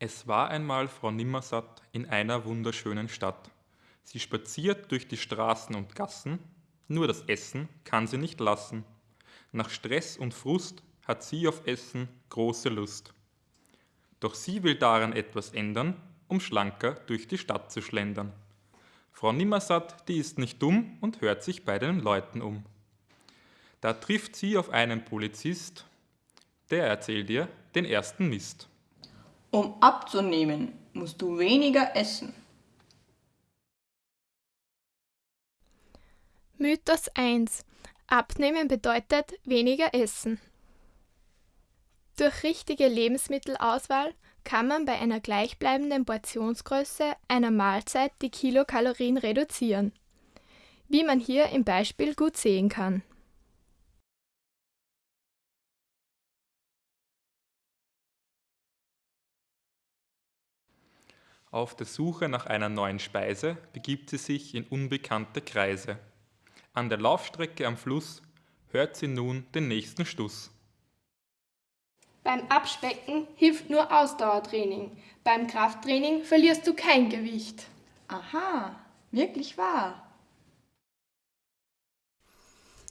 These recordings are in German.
Es war einmal Frau Nimmersatt in einer wunderschönen Stadt. Sie spaziert durch die Straßen und Gassen, nur das Essen kann sie nicht lassen. Nach Stress und Frust hat sie auf Essen große Lust. Doch sie will daran etwas ändern, um schlanker durch die Stadt zu schlendern. Frau Nimmersatt, die ist nicht dumm und hört sich bei den Leuten um. Da trifft sie auf einen Polizist, der erzählt ihr den ersten Mist. Um abzunehmen, musst du weniger essen. Mythos 1. Abnehmen bedeutet weniger essen. Durch richtige Lebensmittelauswahl kann man bei einer gleichbleibenden Portionsgröße einer Mahlzeit die Kilokalorien reduzieren. Wie man hier im Beispiel gut sehen kann. Auf der Suche nach einer neuen Speise begibt sie sich in unbekannte Kreise. An der Laufstrecke am Fluss hört sie nun den nächsten Stuss. Beim Abspecken hilft nur Ausdauertraining. Beim Krafttraining verlierst du kein Gewicht. Aha, wirklich wahr.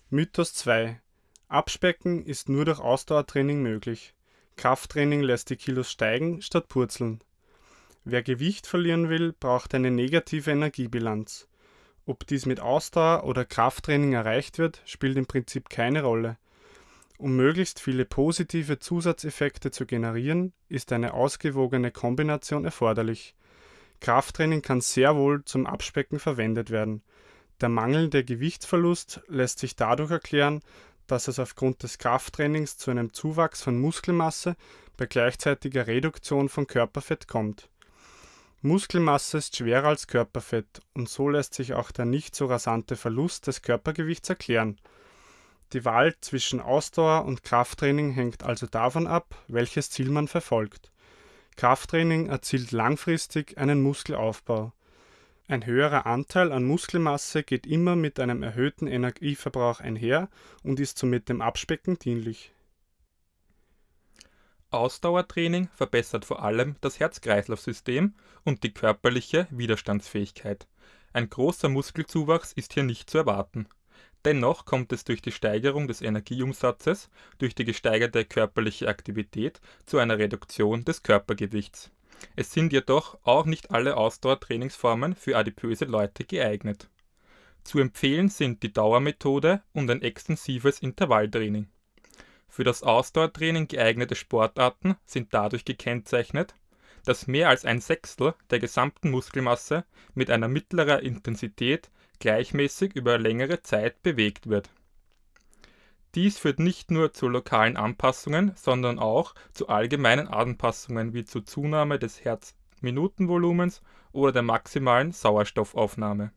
Mythos 2. Abspecken ist nur durch Ausdauertraining möglich. Krafttraining lässt die Kilos steigen statt purzeln. Wer Gewicht verlieren will, braucht eine negative Energiebilanz. Ob dies mit Ausdauer oder Krafttraining erreicht wird, spielt im Prinzip keine Rolle. Um möglichst viele positive Zusatzeffekte zu generieren, ist eine ausgewogene Kombination erforderlich. Krafttraining kann sehr wohl zum Abspecken verwendet werden. Der mangelnde Gewichtsverlust lässt sich dadurch erklären, dass es aufgrund des Krafttrainings zu einem Zuwachs von Muskelmasse bei gleichzeitiger Reduktion von Körperfett kommt Muskelmasse ist schwerer als Körperfett und so lässt sich auch der nicht so rasante Verlust des Körpergewichts erklären. Die Wahl zwischen Ausdauer und Krafttraining hängt also davon ab, welches Ziel man verfolgt. Krafttraining erzielt langfristig einen Muskelaufbau. Ein höherer Anteil an Muskelmasse geht immer mit einem erhöhten Energieverbrauch einher und ist somit dem Abspecken dienlich Ausdauertraining verbessert vor allem das Herz-Kreislauf-System und die körperliche Widerstandsfähigkeit. Ein großer Muskelzuwachs ist hier nicht zu erwarten. Dennoch kommt es durch die Steigerung des Energieumsatzes durch die gesteigerte körperliche Aktivität zu einer Reduktion des Körpergewichts. Es sind jedoch auch nicht alle Ausdauertrainingsformen für adipöse Leute geeignet. Zu empfehlen sind die Dauermethode und ein extensives Intervalltraining für das Ausdauertraining geeignete Sportarten sind dadurch gekennzeichnet, dass mehr als ein Sechstel der gesamten Muskelmasse mit einer mittleren Intensität gleichmäßig über längere Zeit bewegt wird. Dies führt nicht nur zu lokalen Anpassungen, sondern auch zu allgemeinen Anpassungen wie zur Zunahme des Herzminutenvolumens oder der maximalen Sauerstoffaufnahme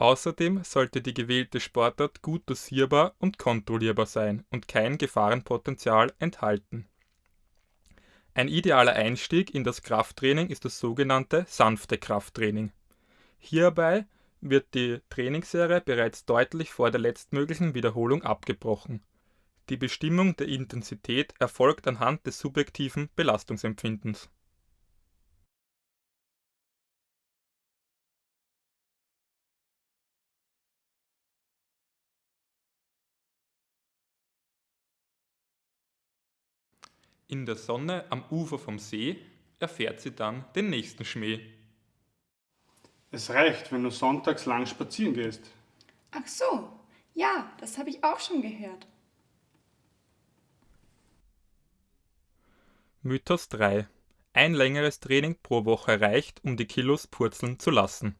Außerdem sollte die gewählte Sportart gut dosierbar und kontrollierbar sein und kein Gefahrenpotenzial enthalten. Ein idealer Einstieg in das Krafttraining ist das sogenannte sanfte Krafttraining. Hierbei wird die Trainingsserie bereits deutlich vor der letztmöglichen Wiederholung abgebrochen. Die Bestimmung der Intensität erfolgt anhand des subjektiven Belastungsempfindens In der Sonne am Ufer vom See erfährt sie dann den nächsten Schmäh. Es reicht, wenn du sonntags lang spazieren gehst. Ach so, ja, das habe ich auch schon gehört. Mythos 3. Ein längeres Training pro Woche reicht, um die Kilos purzeln zu lassen.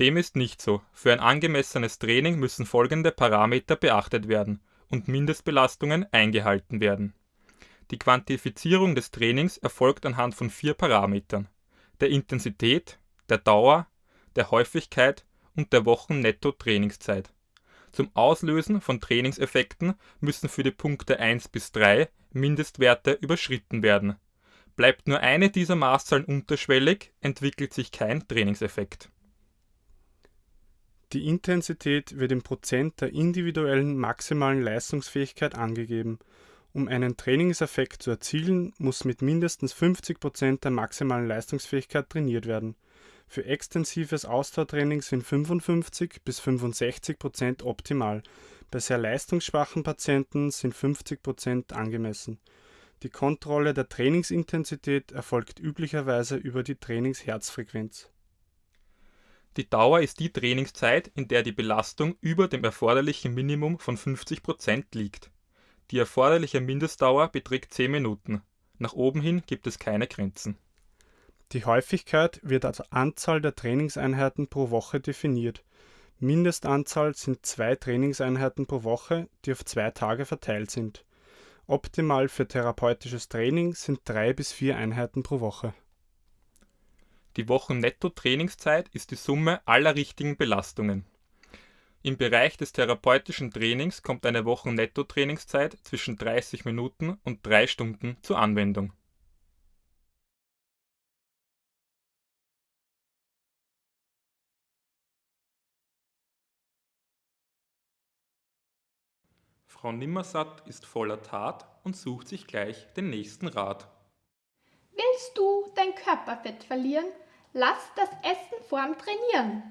Dem ist nicht so. Für ein angemessenes Training müssen folgende Parameter beachtet werden und Mindestbelastungen eingehalten werden. Die Quantifizierung des Trainings erfolgt anhand von vier Parametern: der Intensität, der Dauer, der Häufigkeit und der Wochen-Netto-Trainingszeit. Zum Auslösen von Trainingseffekten müssen für die Punkte 1 bis 3 Mindestwerte überschritten werden. Bleibt nur eine dieser Maßzahlen unterschwellig, entwickelt sich kein Trainingseffekt die Intensität wird in Prozent der individuellen maximalen Leistungsfähigkeit angegeben Um einen Trainingseffekt zu erzielen, muss mit mindestens 50 Prozent der maximalen Leistungsfähigkeit trainiert werden. Für extensives Ausdauertraining sind 55 bis 65 Prozent optimal, bei sehr leistungsschwachen Patienten sind 50 Prozent angemessen. Die Kontrolle der Trainingsintensität erfolgt üblicherweise über die Trainingsherzfrequenz. Die Dauer ist die Trainingszeit, in der die Belastung über dem erforderlichen Minimum von 50 Prozent liegt. Die erforderliche Mindestdauer beträgt 10 Minuten. Nach oben hin gibt es keine Grenzen. Die Häufigkeit wird als Anzahl der Trainingseinheiten pro Woche definiert. Mindestanzahl sind zwei Trainingseinheiten pro Woche, die auf zwei Tage verteilt sind. Optimal für therapeutisches Training sind drei bis vier Einheiten pro Woche. Die Wochen-Netto-Trainingszeit ist die Summe aller richtigen Belastungen. Im Bereich des therapeutischen Trainings kommt eine Wochen-Netto-Trainingszeit zwischen 30 Minuten und 3 Stunden zur Anwendung. Frau Nimmersatt ist voller Tat und sucht sich gleich den nächsten Rat. Willst du dein Körperfett verlieren? Lass das Essen vorm Trainieren.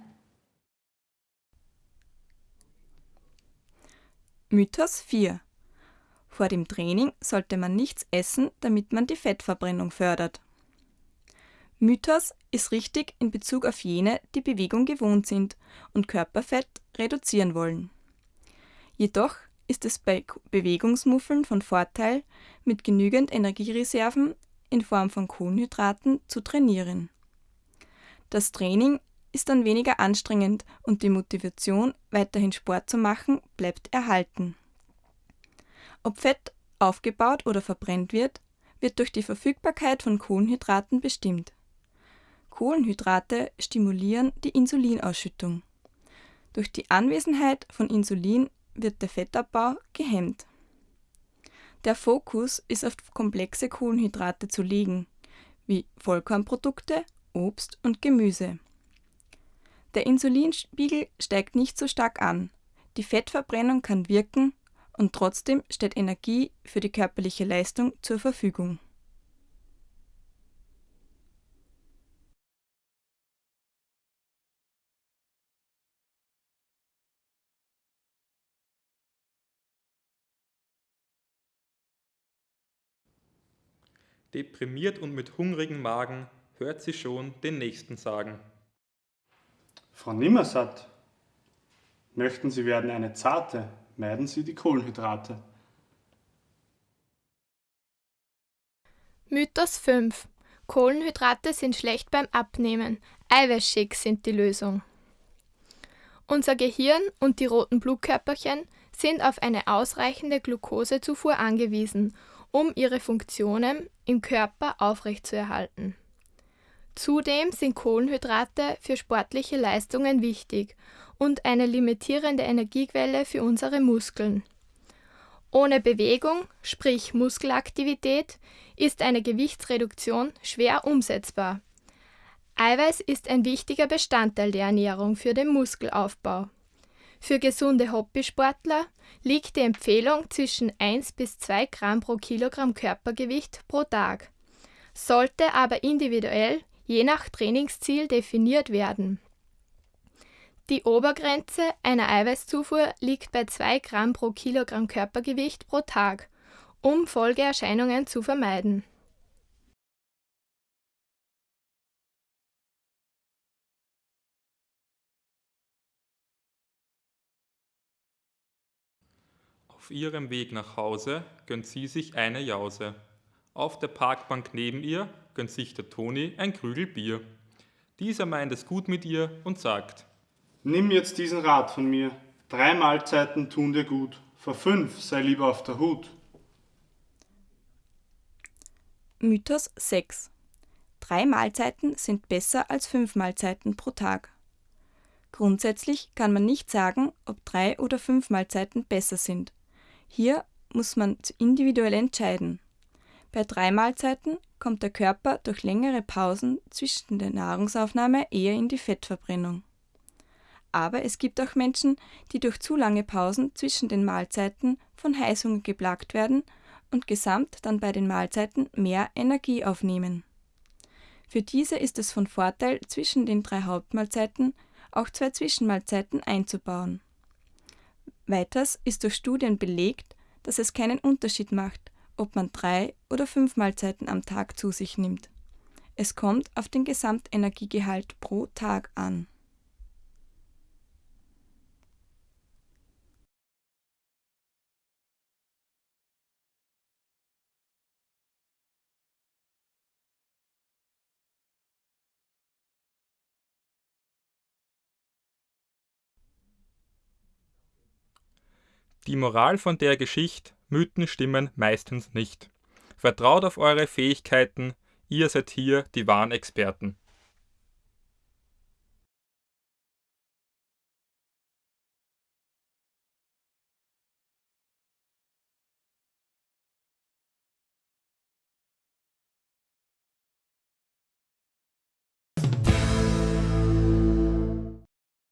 Mythos 4 Vor dem Training sollte man nichts essen, damit man die Fettverbrennung fördert. Mythos ist richtig in Bezug auf jene, die Bewegung gewohnt sind und Körperfett reduzieren wollen. Jedoch ist es bei Bewegungsmuffeln von Vorteil, mit genügend Energiereserven in Form von Kohlenhydraten zu trainieren. Das Training ist dann weniger anstrengend und die Motivation, weiterhin Sport zu machen, bleibt erhalten. Ob Fett aufgebaut oder verbrennt wird, wird durch die Verfügbarkeit von Kohlenhydraten bestimmt. Kohlenhydrate stimulieren die Insulinausschüttung. Durch die Anwesenheit von Insulin wird der Fettabbau gehemmt. Der Fokus ist auf komplexe Kohlenhydrate zu legen, wie Vollkornprodukte, Obst und Gemüse. Der Insulinspiegel steigt nicht so stark an, die Fettverbrennung kann wirken und trotzdem steht Energie für die körperliche Leistung zur Verfügung. Deprimiert und mit hungrigem Magen hört sie schon den Nächsten sagen. Frau Nimmersatt, möchten Sie werden eine Zarte, meiden Sie die Kohlenhydrate. Mythos 5 Kohlenhydrate sind schlecht beim Abnehmen. Eiweißshakes sind die Lösung. Unser Gehirn und die roten Blutkörperchen sind auf eine ausreichende Glukosezufuhr angewiesen um ihre Funktionen im Körper aufrechtzuerhalten. Zudem sind Kohlenhydrate für sportliche Leistungen wichtig und eine limitierende Energiequelle für unsere Muskeln. Ohne Bewegung, sprich Muskelaktivität, ist eine Gewichtsreduktion schwer umsetzbar. Eiweiß ist ein wichtiger Bestandteil der Ernährung für den Muskelaufbau. Für gesunde Hobbysportler liegt die Empfehlung zwischen 1 bis 2 Gramm pro Kilogramm Körpergewicht pro Tag, sollte aber individuell je nach Trainingsziel definiert werden. Die Obergrenze einer Eiweißzufuhr liegt bei 2 Gramm pro Kilogramm Körpergewicht pro Tag, um Folgeerscheinungen zu vermeiden Auf ihrem Weg nach Hause gönnt sie sich eine Jause. Auf der Parkbank neben ihr gönnt sich der Toni ein Krügel Bier. Dieser meint es gut mit ihr und sagt: Nimm jetzt diesen Rat von mir. Drei Mahlzeiten tun dir gut. Vor fünf sei lieber auf der Hut. Mythos 6 Drei Mahlzeiten sind besser als fünf Mahlzeiten pro Tag. Grundsätzlich kann man nicht sagen, ob drei oder fünf Mahlzeiten besser sind. Hier muss man individuell entscheiden. Bei drei Mahlzeiten kommt der Körper durch längere Pausen zwischen der Nahrungsaufnahme eher in die Fettverbrennung. Aber es gibt auch Menschen, die durch zu lange Pausen zwischen den Mahlzeiten von Heißhunger geplagt werden und gesamt dann bei den Mahlzeiten mehr Energie aufnehmen. Für diese ist es von Vorteil, zwischen den drei Hauptmahlzeiten auch zwei Zwischenmahlzeiten einzubauen. Weiters ist durch Studien belegt, dass es keinen Unterschied macht, ob man drei oder fünf Mahlzeiten am Tag zu sich nimmt. Es kommt auf den Gesamtenergiegehalt pro Tag an. Die Moral von der Geschichte: Mythen stimmen meistens nicht. Vertraut auf eure Fähigkeiten, ihr seid hier die wahren Experten